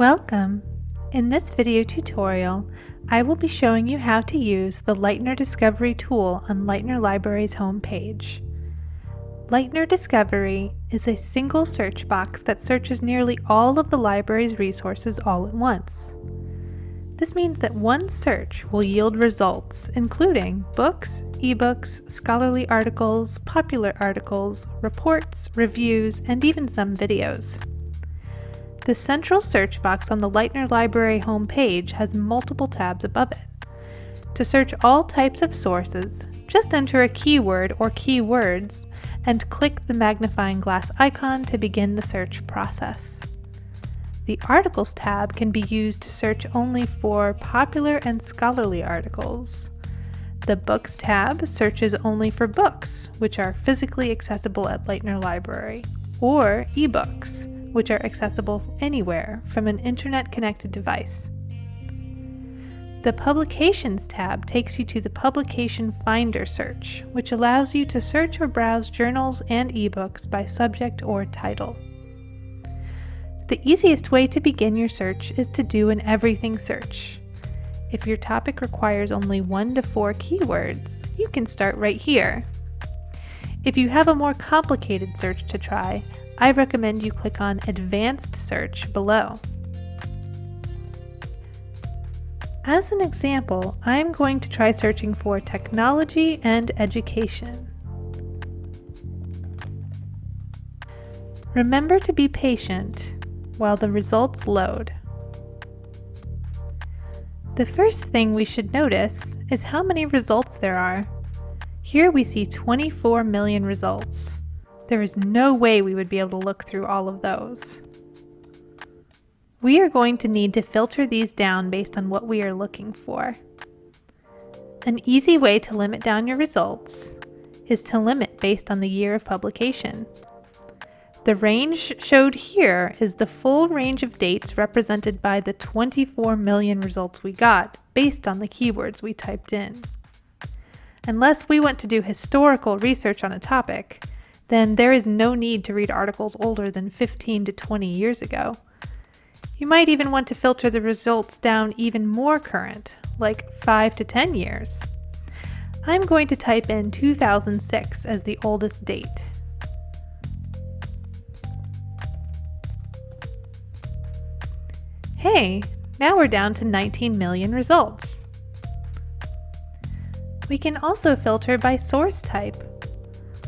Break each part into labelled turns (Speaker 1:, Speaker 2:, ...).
Speaker 1: Welcome! In this video tutorial, I will be showing you how to use the Lightner Discovery tool on Lightner Library's homepage. Lightner Discovery is a single search box that searches nearly all of the library's resources all at once. This means that one search will yield results including books, ebooks, scholarly articles, popular articles, reports, reviews, and even some videos. The central search box on the Lightner Library homepage has multiple tabs above it. To search all types of sources, just enter a keyword or keywords and click the magnifying glass icon to begin the search process. The Articles tab can be used to search only for popular and scholarly articles. The Books tab searches only for books, which are physically accessible at Lightner Library, or ebooks, which are accessible anywhere from an internet-connected device. The Publications tab takes you to the Publication Finder search, which allows you to search or browse journals and ebooks by subject or title. The easiest way to begin your search is to do an everything search. If your topic requires only one to four keywords, you can start right here. If you have a more complicated search to try, I recommend you click on Advanced Search below. As an example, I'm going to try searching for technology and education. Remember to be patient while the results load. The first thing we should notice is how many results there are. Here we see 24 million results. There is no way we would be able to look through all of those. We are going to need to filter these down based on what we are looking for. An easy way to limit down your results is to limit based on the year of publication. The range showed here is the full range of dates represented by the 24 million results we got based on the keywords we typed in. Unless we want to do historical research on a topic, then there is no need to read articles older than 15 to 20 years ago. You might even want to filter the results down even more current, like 5 to 10 years. I'm going to type in 2006 as the oldest date. Hey, now we're down to 19 million results. We can also filter by source type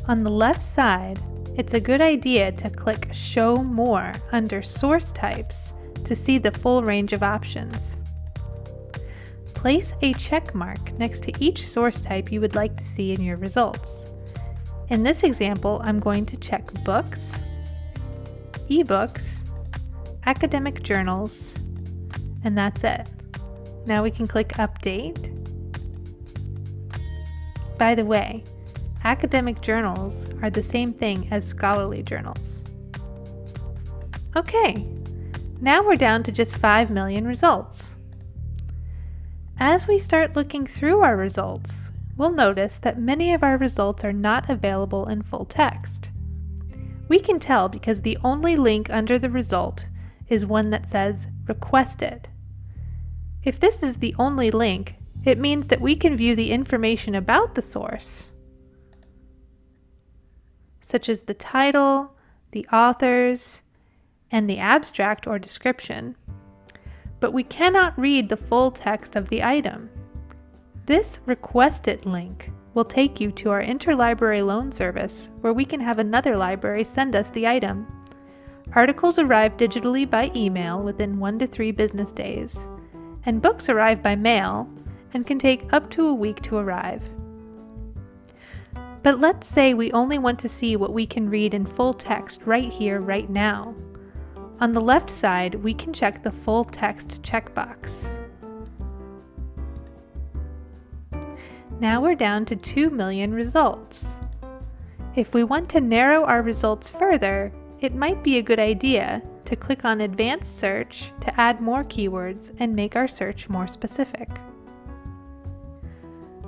Speaker 1: on the left side, it's a good idea to click Show More under Source Types to see the full range of options. Place a check mark next to each source type you would like to see in your results. In this example, I'm going to check books, ebooks, academic journals, and that's it. Now we can click Update. By the way, academic journals are the same thing as scholarly journals. Okay, now we're down to just 5 million results. As we start looking through our results, we'll notice that many of our results are not available in full text. We can tell because the only link under the result is one that says Requested. If this is the only link, it means that we can view the information about the source such as the title, the authors, and the abstract or description. But we cannot read the full text of the item. This Request It link will take you to our interlibrary loan service where we can have another library send us the item. Articles arrive digitally by email within one to three business days, and books arrive by mail and can take up to a week to arrive. But let's say we only want to see what we can read in full text right here, right now. On the left side, we can check the full text checkbox. Now we're down to 2 million results. If we want to narrow our results further, it might be a good idea to click on Advanced Search to add more keywords and make our search more specific.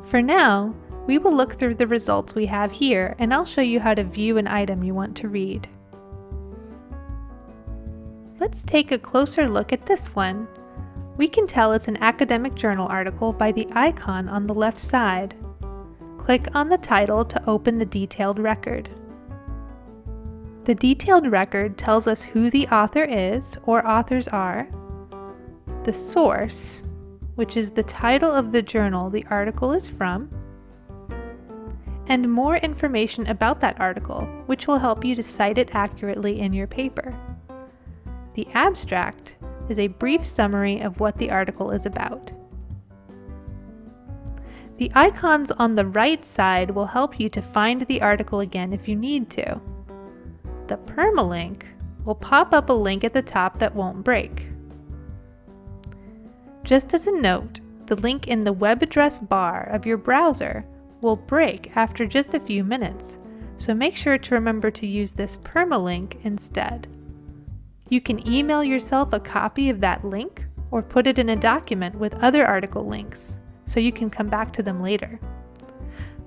Speaker 1: For now, we will look through the results we have here and I'll show you how to view an item you want to read. Let's take a closer look at this one. We can tell it's an academic journal article by the icon on the left side. Click on the title to open the detailed record. The detailed record tells us who the author is or authors are, the source, which is the title of the journal the article is from, and more information about that article, which will help you to cite it accurately in your paper. The abstract is a brief summary of what the article is about. The icons on the right side will help you to find the article again if you need to. The permalink will pop up a link at the top that won't break. Just as a note, the link in the web address bar of your browser will break after just a few minutes, so make sure to remember to use this permalink instead. You can email yourself a copy of that link or put it in a document with other article links so you can come back to them later.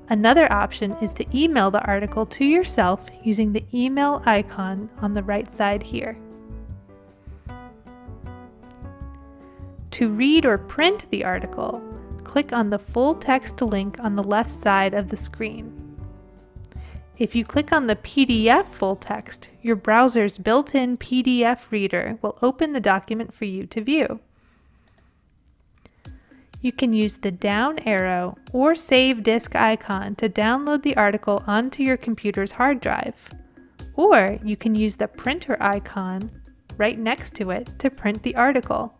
Speaker 1: Another option is to email the article to yourself using the email icon on the right side here. To read or print the article, click on the full text link on the left side of the screen. If you click on the PDF full text, your browser's built-in PDF reader will open the document for you to view. You can use the down arrow or save disk icon to download the article onto your computer's hard drive. Or you can use the printer icon right next to it to print the article.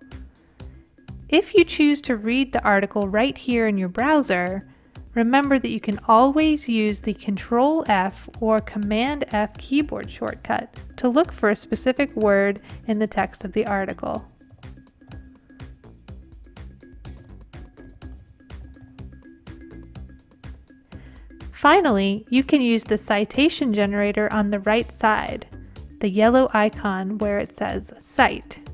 Speaker 1: If you choose to read the article right here in your browser, remember that you can always use the Control F or Command F keyboard shortcut to look for a specific word in the text of the article. Finally, you can use the citation generator on the right side, the yellow icon where it says Cite.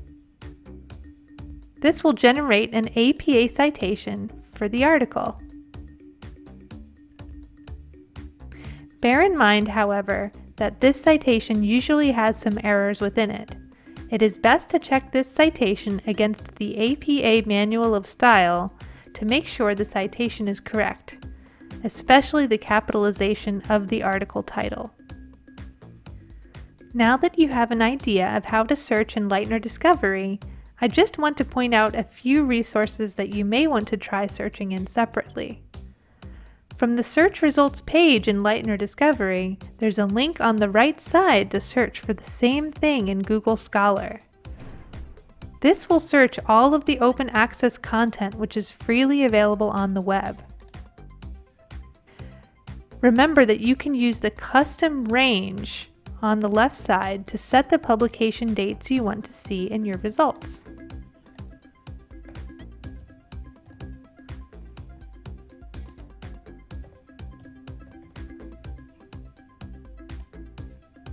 Speaker 1: This will generate an APA citation for the article. Bear in mind, however, that this citation usually has some errors within it. It is best to check this citation against the APA Manual of Style to make sure the citation is correct especially the capitalization of the article title. Now that you have an idea of how to search in Lightner Discovery, I just want to point out a few resources that you may want to try searching in separately. From the search results page in Lightner Discovery, there's a link on the right side to search for the same thing in Google Scholar. This will search all of the open access content which is freely available on the web. Remember that you can use the custom range on the left side to set the publication dates you want to see in your results.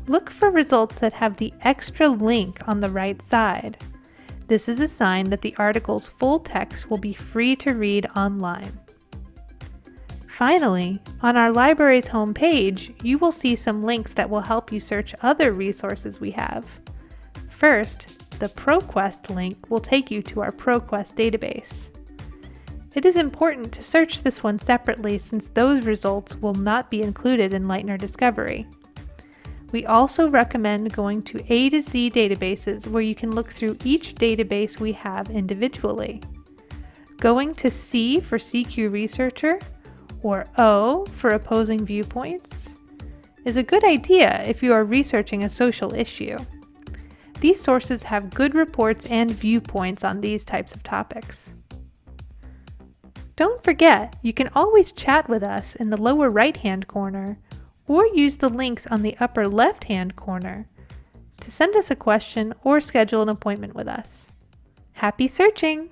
Speaker 1: Look for results that have the extra link on the right side. This is a sign that the article's full text will be free to read online. Finally, on our library's homepage, you will see some links that will help you search other resources we have. First, the ProQuest link will take you to our ProQuest database. It is important to search this one separately since those results will not be included in Lightner Discovery. We also recommend going to A to Z databases where you can look through each database we have individually. Going to C for CQ Researcher or O for opposing viewpoints, is a good idea if you are researching a social issue. These sources have good reports and viewpoints on these types of topics. Don't forget, you can always chat with us in the lower right-hand corner or use the links on the upper left-hand corner to send us a question or schedule an appointment with us. Happy searching!